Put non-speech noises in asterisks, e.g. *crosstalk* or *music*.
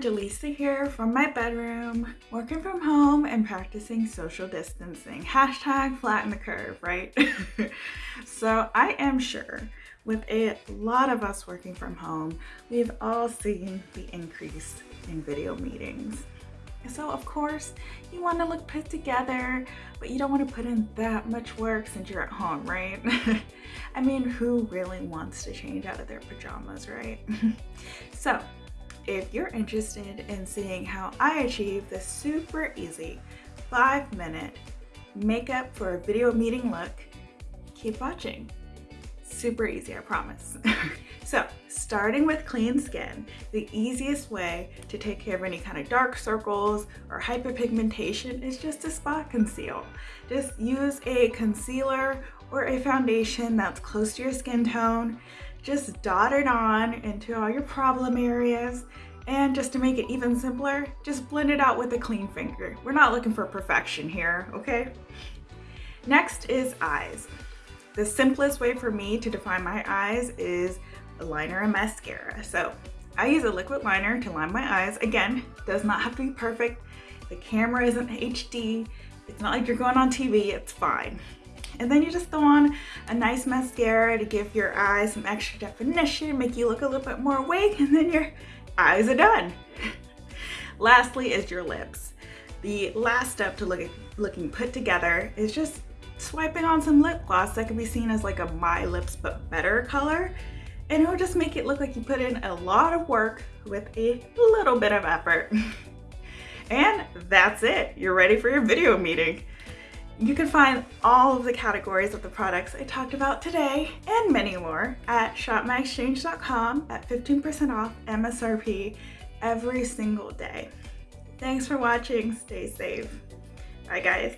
Delisa here from my bedroom, working from home and practicing social distancing. Hashtag flatten the curve, right? *laughs* so I am sure with a lot of us working from home, we've all seen the increase in video meetings. So of course, you want to look put together, but you don't want to put in that much work since you're at home, right? *laughs* I mean, who really wants to change out of their pajamas, right? *laughs* so if you're interested in seeing how I achieve this super easy five minute makeup for a video meeting look, keep watching. Super easy, I promise. *laughs* so starting with clean skin, the easiest way to take care of any kind of dark circles or hyperpigmentation is just to spot conceal. Just use a concealer or a foundation that's close to your skin tone just dot it on into all your problem areas. And just to make it even simpler, just blend it out with a clean finger. We're not looking for perfection here, okay? Next is eyes. The simplest way for me to define my eyes is a liner and mascara. So I use a liquid liner to line my eyes. Again, does not have to be perfect. The camera isn't HD. It's not like you're going on TV, it's fine. And then you just throw on a nice mascara to give your eyes some extra definition, make you look a little bit more awake, and then your eyes are done. *laughs* Lastly is your lips. The last step to look looking put together is just swiping on some lip gloss that can be seen as like a My Lips But Better color. And it'll just make it look like you put in a lot of work with a little bit of effort. *laughs* and that's it. You're ready for your video meeting. You can find all of the categories of the products I talked about today and many more at shopmyexchange.com at 15% off MSRP every single day. Thanks for watching. Stay safe. Bye guys.